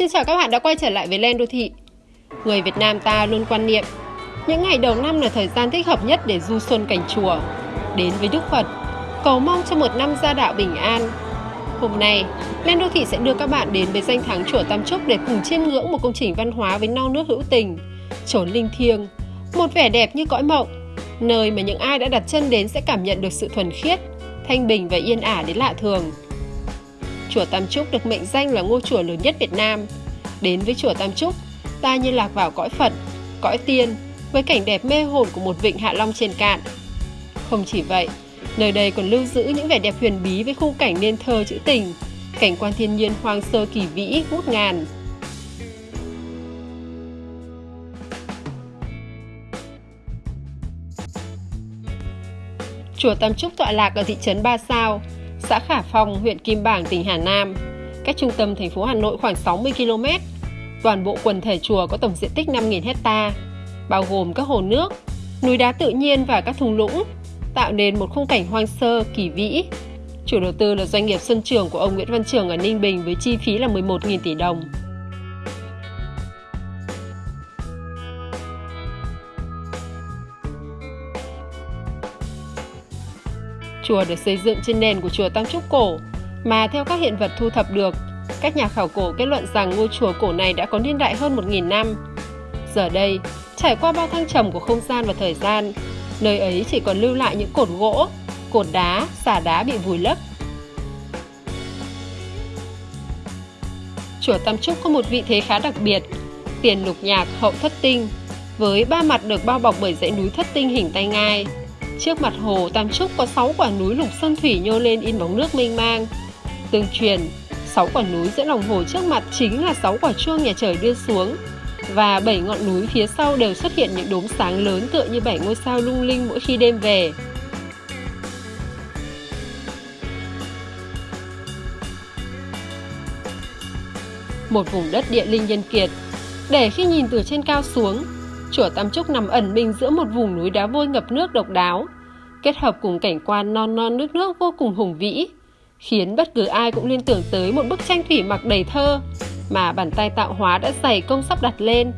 Xin chào các bạn đã quay trở lại với Len Đô Thị. Người Việt Nam ta luôn quan niệm những ngày đầu năm là thời gian thích hợp nhất để du xuân cảnh chùa, đến với Đức Phật, cầu mong cho một năm gia đạo bình an. Hôm nay, Len Đô Thị sẽ đưa các bạn đến với danh thắng chùa Tam Trúc để cùng chiêm ngưỡng một công trình văn hóa với non nước hữu tình, chốn linh thiêng, một vẻ đẹp như cõi mộng, nơi mà những ai đã đặt chân đến sẽ cảm nhận được sự thuần khiết, thanh bình và yên ả đến lạ thường. Chùa Tam Trúc được mệnh danh là ngôi chùa lớn nhất Việt Nam. Đến với chùa Tam Trúc, ta như lạc vào cõi Phật, cõi tiên, với cảnh đẹp mê hồn của một vịnh Hạ Long trên cạn. Không chỉ vậy, nơi đây còn lưu giữ những vẻ đẹp huyền bí với khung cảnh nên thơ trữ tình, cảnh quan thiên nhiên hoang sơ kỳ vĩ ngút ngàn. Chùa Tam Trúc tọa lạc ở thị trấn Ba Sao, xã Khả Phong, huyện Kim Bảng, tỉnh Hà Nam, cách trung tâm thành phố Hà Nội khoảng 60 km. Toàn bộ quần thể chùa có tổng diện tích 5.000 hecta, bao gồm các hồ nước, núi đá tự nhiên và các thung lũng, tạo nên một khung cảnh hoang sơ, kỳ vĩ. Chủ đầu tư là doanh nghiệp Xuân Trường của ông Nguyễn Văn Trường ở Ninh Bình với chi phí là 11.000 tỷ đồng. Chùa được xây dựng trên nền của chùa Tam Trúc cổ, mà theo các hiện vật thu thập được, các nhà khảo cổ kết luận rằng ngôi chùa cổ này đã có niên đại hơn 1.000 năm. Giờ đây, trải qua bao thăng trầm của không gian và thời gian, nơi ấy chỉ còn lưu lại những cột gỗ, cột đá, xà đá bị vùi lấp. Chùa Tam Trúc có một vị thế khá đặc biệt, tiền lục nhạc hậu thất tinh, với ba mặt được bao bọc bởi dãy núi thất tinh hình tay ngai. Trước mặt hồ Tam Trúc có 6 quả núi lục sơn thủy nhô lên in bóng nước mênh mang. Tương truyền, 6 quả núi giữa lòng hồ trước mặt chính là 6 quả chuông nhà trời đưa xuống. Và 7 ngọn núi phía sau đều xuất hiện những đốm sáng lớn tựa như 7 ngôi sao lung linh mỗi khi đêm về. Một vùng đất địa linh nhân kiệt, để khi nhìn từ trên cao xuống, Chùa Tam Trúc nằm ẩn mình giữa một vùng núi đá vôi ngập nước độc đáo, kết hợp cùng cảnh quan non non nước nước vô cùng hùng vĩ, khiến bất cứ ai cũng liên tưởng tới một bức tranh thủy mặc đầy thơ mà bàn tay tạo hóa đã dày công sắp đặt lên.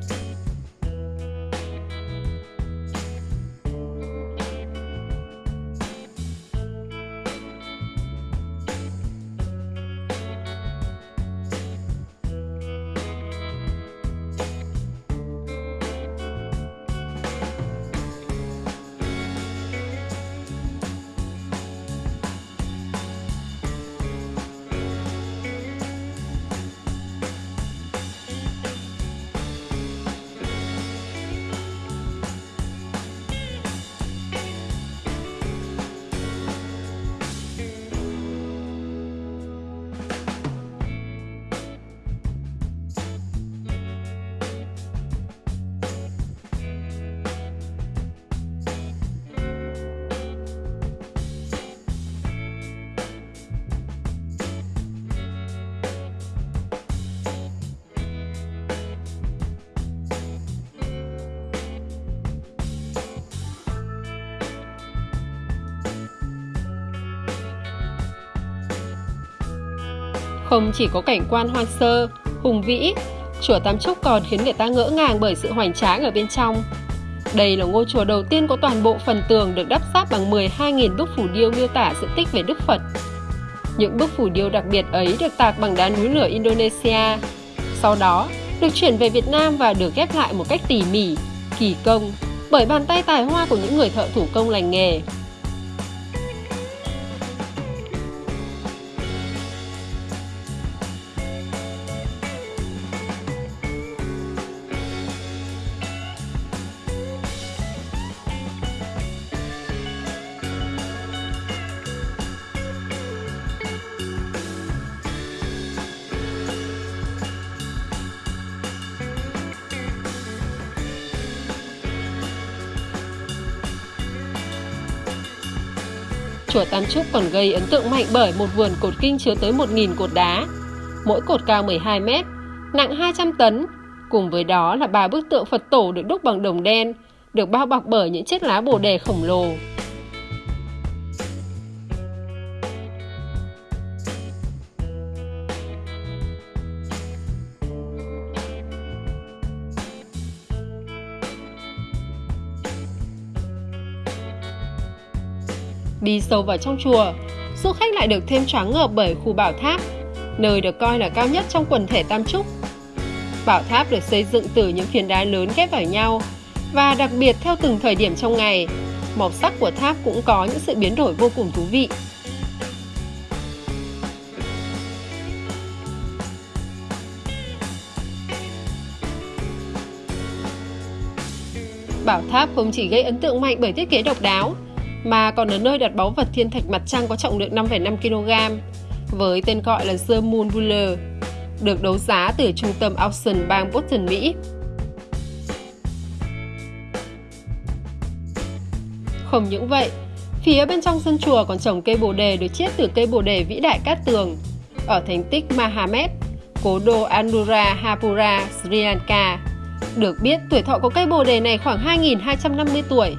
Không chỉ có cảnh quan hoang sơ, hùng vĩ, chùa Tam Trúc còn khiến người ta ngỡ ngàng bởi sự hoành tráng ở bên trong. Đây là ngôi chùa đầu tiên có toàn bộ phần tường được đắp sáp bằng 12.000 bức phủ điêu miêu tả sự tích về Đức Phật. Những bức phủ điêu đặc biệt ấy được tạc bằng đá núi lửa Indonesia. Sau đó, được chuyển về Việt Nam và được ghép lại một cách tỉ mỉ, kỳ công bởi bàn tay tài hoa của những người thợ thủ công lành nghề. Chùa Tam Trúc còn gây ấn tượng mạnh bởi một vườn cột kinh chứa tới 1.000 cột đá, mỗi cột cao 12 mét, nặng 200 tấn. Cùng với đó là ba bức tượng Phật tổ được đúc bằng đồng đen, được bao bọc bởi những chiếc lá bồ đề khổng lồ. Đi sâu vào trong chùa, du khách lại được thêm choáng ngợp bởi khu bảo tháp, nơi được coi là cao nhất trong quần thể Tam Trúc. Bảo tháp được xây dựng từ những phiến đá lớn ghép vào nhau và đặc biệt theo từng thời điểm trong ngày, màu sắc của tháp cũng có những sự biến đổi vô cùng thú vị. Bảo tháp không chỉ gây ấn tượng mạnh bởi thiết kế độc đáo, mà còn ở nơi đặt báu vật thiên thạch mặt trăng có trọng lượng 5,5 kg, với tên gọi là The Moon Buller, được đấu giá từ trung tâm auction bang Boston, Mỹ. Không những vậy, phía bên trong sân chùa còn trồng cây bồ đề được chiết từ cây bồ đề vĩ đại Cát Tường ở thành tích Mahamed, cố đô Anura Hapura, Sri Lanka. Được biết, tuổi thọ của cây bồ đề này khoảng 2.250 tuổi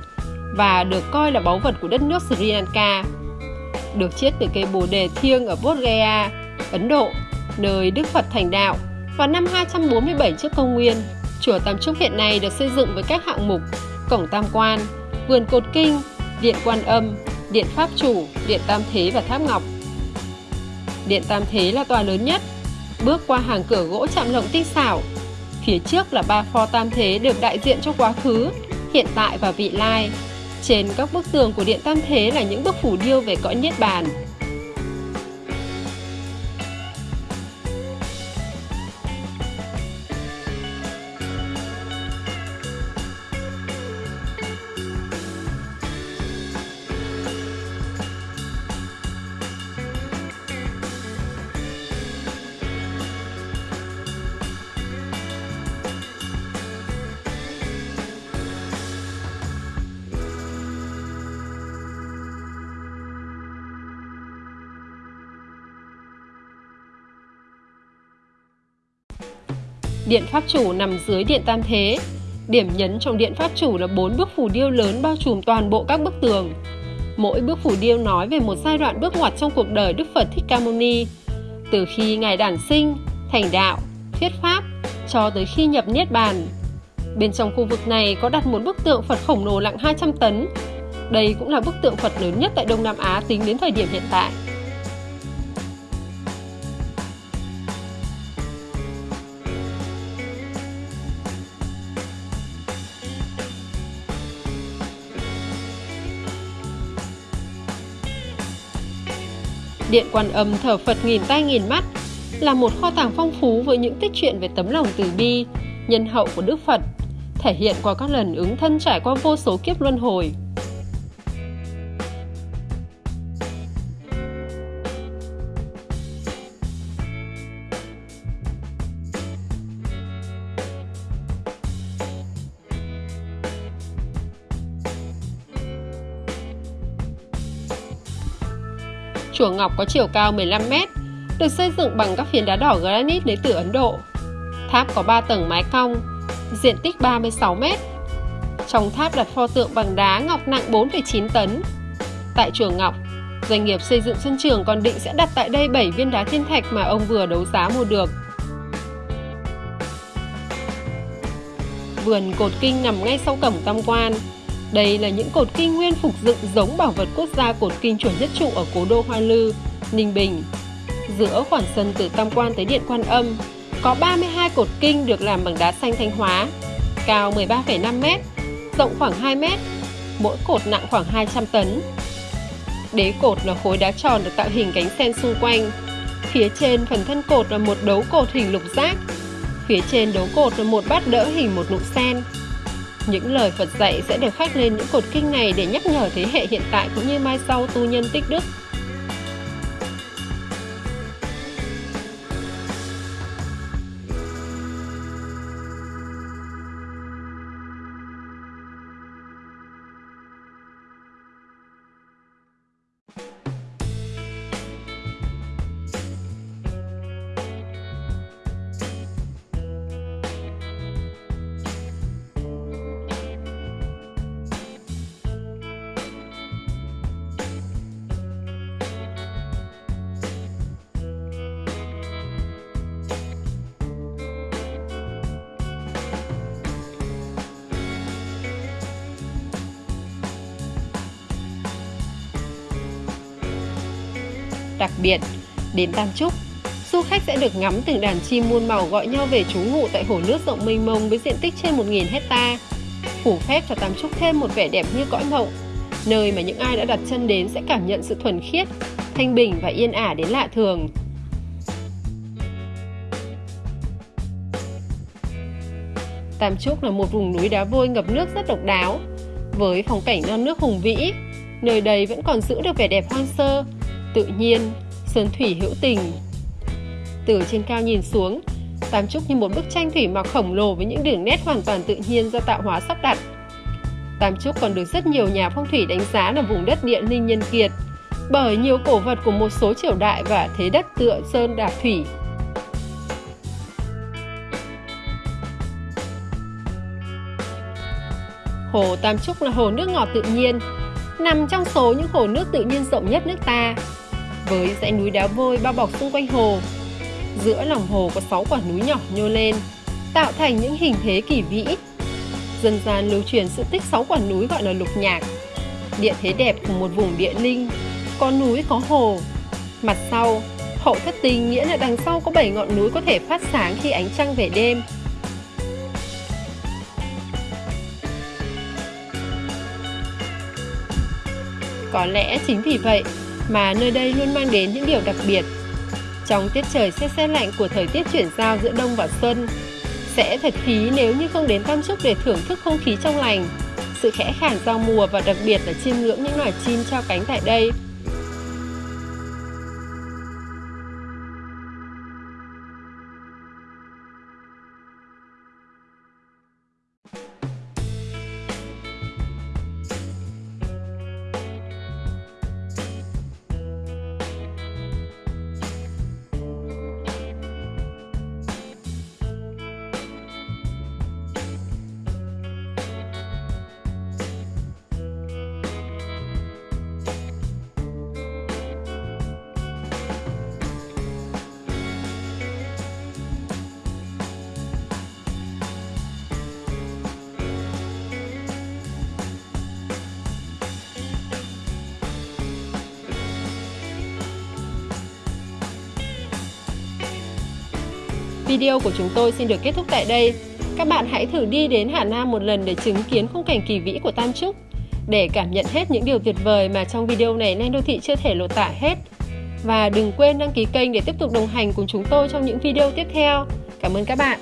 và được coi là báu vật của đất nước Sri Lanka. Được chiết từ cây bồ đề thiêng ở Bodh Gaya, Ấn Độ, nơi Đức Phật thành đạo vào năm 247 trước công nguyên. Chùa Tam Trúc hiện nay được xây dựng với các hạng mục cổng tam quan, vườn cột kinh, điện quan âm, điện pháp chủ, điện tam thế và tháp ngọc. Điện tam thế là tòa lớn nhất, bước qua hàng cửa gỗ chạm lộng tinh xảo. Phía trước là ba pho tam thế được đại diện cho quá khứ, hiện tại và vị lai. Trên các bức tường của điện tam thế là những bức phủ điêu về cõi niết bàn. Điện Pháp Chủ nằm dưới Điện Tam Thế. Điểm nhấn trong Điện Pháp Chủ là bốn bức phù điêu lớn bao trùm toàn bộ các bức tường. Mỗi bức phù điêu nói về một giai đoạn bước ngoặt trong cuộc đời Đức Phật Thích Ca Mâu Ni, từ khi Ngài đản sinh, thành đạo, thuyết pháp, cho tới khi nhập Niết Bàn. Bên trong khu vực này có đặt một bức tượng Phật khổng lồ nặng 200 tấn. Đây cũng là bức tượng Phật lớn nhất tại Đông Nam Á tính đến thời điểm hiện tại. Điện Quan Âm thờ Phật nghìn tay nghìn mắt là một kho tàng phong phú với những tích truyện về tấm lòng từ bi, nhân hậu của Đức Phật, thể hiện qua các lần ứng thân trải qua vô số kiếp luân hồi. Chùa Ngọc có chiều cao 15 m, được xây dựng bằng các phiến đá đỏ granite lấy từ Ấn Độ. Tháp có 3 tầng mái cong, diện tích 36 m. Trong tháp đặt pho tượng bằng đá ngọc nặng 4,9 tấn. Tại chùa Ngọc, doanh nghiệp xây dựng sân trường còn định sẽ đặt tại đây 7 viên đá thiên thạch mà ông vừa đấu giá mua được. Vườn cột kinh nằm ngay sau cổng tam quan, đây là những cột kinh nguyên phục dựng giống bảo vật quốc gia cột kinh chuẩn nhất trụ ở cố đô Hoa Lư, Ninh Bình. Giữa khoảng sân từ Tam Quan tới Điện Quan Âm, có 32 cột kinh được làm bằng đá xanh Thanh Hóa, cao 13,5 m, rộng khoảng 2 m, mỗi cột nặng khoảng 200 tấn. Đế cột là khối đá tròn được tạo hình cánh sen xung quanh. Phía trên phần thân cột là một đấu cột hình lục giác. Phía trên đấu cột là một bát đỡ hình một nụ sen. Những lời Phật dạy sẽ được khắc lên những cột kinh này để nhắc nhở thế hệ hiện tại cũng như mai sau tu nhân tích đức. Đặc biệt, đến Tam Trúc, du khách sẽ được ngắm từng đàn chim muôn màu gọi nhau về trú ngụ tại hồ nước rộng mênh mông với diện tích trên 1.000 hecta, phủ phép cho Tam Trúc thêm một vẻ đẹp như cõi mộng, nơi mà những ai đã đặt chân đến sẽ cảm nhận sự thuần khiết, thanh bình và yên ả đến lạ thường. Tam Trúc là một vùng núi đá vôi ngập nước rất độc đáo, với phong cảnh non nước hùng vĩ, nơi đây vẫn còn giữ được vẻ đẹp hoang sơ, tự nhiên, sơn thủy hữu tình. Từ trên cao nhìn xuống, Tam Trúc như một bức tranh thủy mặc khổng lồ với những đường nét hoàn toàn tự nhiên do tạo hóa sắp đặt. Tam Trúc còn được rất nhiều nhà phong thủy đánh giá là vùng đất địa linh nhân kiệt, bởi nhiều cổ vật của một số triều đại và thế đất tựa sơn đạp thủy Hồ Tam Trúc là hồ nước ngọt tự nhiên, nằm trong số những hồ nước tự nhiên rộng nhất nước ta. Với dãy núi đá vôi bao bọc xung quanh hồ, giữa lòng hồ có 6 quả núi nhỏ nhô lên, tạo thành những hình thế kỳ vĩ. Dân gian lưu truyền sự tích 6 quả núi gọi là lục nhạc, địa thế đẹp của một vùng địa linh, có núi có hồ. Mặt sau, hậu thất tinh nghĩa là đằng sau có 7 ngọn núi có thể phát sáng khi ánh trăng về đêm, Có lẽ chính vì vậy mà nơi đây luôn mang đến những điều đặc biệt. Trong tiết trời xe xe lạnh của thời tiết chuyển giao giữa đông và xuân, sẽ thật phí nếu như không đến Tam Trúc để thưởng thức không khí trong lành, sự khẽ khàng giao mùa và đặc biệt là chiêm ngưỡng những loài chim trao cánh tại đây. Video của chúng tôi xin được kết thúc tại đây. Các bạn hãy thử đi đến Hà Nam một lần để chứng kiến khung cảnh kỳ vĩ của Tam Trúc, để cảm nhận hết những điều tuyệt vời mà trong video này Nen Đô Thị chưa thể lột tả hết. Và đừng quên đăng ký kênh để tiếp tục đồng hành cùng chúng tôi trong những video tiếp theo. Cảm ơn các bạn.